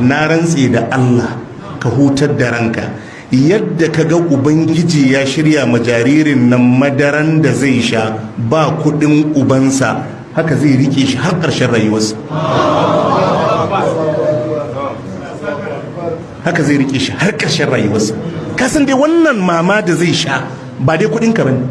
na rantse da Allah ka hutar da ranka. Yadda ka ga ubangiji ya shirya ma jaririn nan madaran da zai sha ba kuɗin ubansa haka zai riƙe shi har ƙarshen rayuwarsa. Haka zai riƙe shi har ƙarshen rayuwarsa. Kasan dai wannan mama da zai sha ba dai kuɗin ka ba ne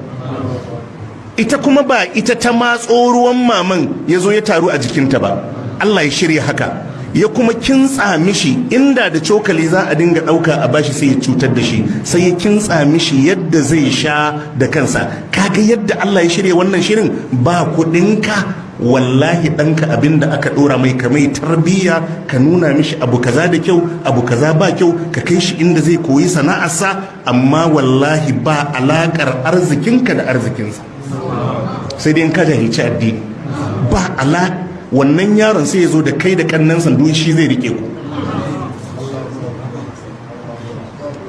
ita kuma ba ita ta matso ruwan maman ya zo ya taru a jikinta ba. Allah ya shirya haka. Ya kuma kintsa mishi inda da cokali za a dinga ɗauka a bashi sai ya cutar da shi sai ya kintsa mishi yadda zai sha da kansa. Kaga yadda Allah ya shirya wannan shirin? Ba kuɗinka wallahi ɗanka abin da aka ɗora mai ka mai tarbiyya ka nuna mishi abu kaza da kyau abu kaza ba kyau ka kai shi inda zai koyi sana'arsa amma wallahi ba alaƙar arzikinka da arzikinsa. Sai dai in ka jahilci addini. Ba ala wannan yaron sai ya zo da kai da kannan sandu shi zai riƙe ku.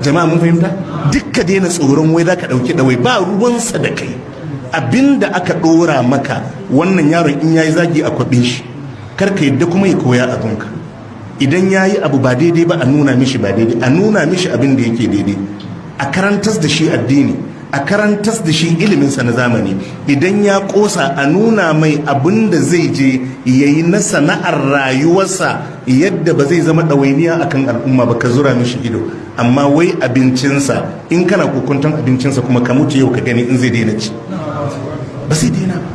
Jama'a mun fahimta? Dukka daina tsoron wai za ka ɗauki ɗawai ba ruwansa da kai. Abinda aka ɗora maka wannan yaron in yayi zagi a kwaɓin shi kar ka yadda kuma ya koya abinka idan ya yi abu ba daidai ba a nuna mishi ba daidai a nuna mishi abin da yake daidai. A karantas da shi addini. A karantas da shi iliminsa na zamani. Idan ya kosa a nuna mai abin da zai je ya yi na sana'ar rayuwarsa yadda ba zai zama ɗawainiya akan al'umma ba ka zura mishi ido. Amma wai abincinsa in kana kokuntan abincinsa kuma ka mutu yau ka gani in zai daina ci. Ba zai daina ba.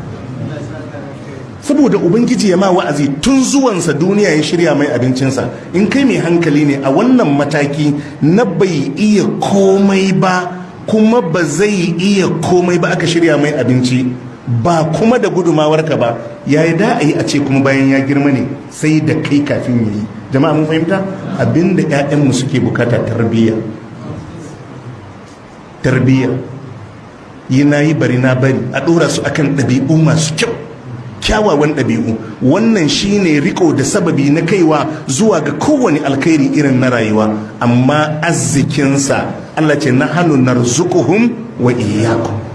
Saboda ubangiji ya ma wa'azi tun zuwansa duniya ya shirya mai abincinsa. In kai mai hankali ne a wannan mataki na bai iya komai ba kuma ba zai iya komai ba aka shirya mai abinci ba kuma da gudumawarka ba ya yi da a yi a ce kuma bayan ya girma ne sai da kai kafin ya yi? Jama'a mun fahimta? Abinda 'ya'yanmu suke buƙata tarbiyya. Tarbiyya. Yi na yi bari na bari a ɗora su akan ɗabi'u masu kyau. Kyawawan ɗabi'u. Wannan shine riko da sababi na kaiwa zuwa ga kowane alkhairi irin na rayuwa. Amma arzikinsa Allah ce na hannu narzuquhum wa iyyakum.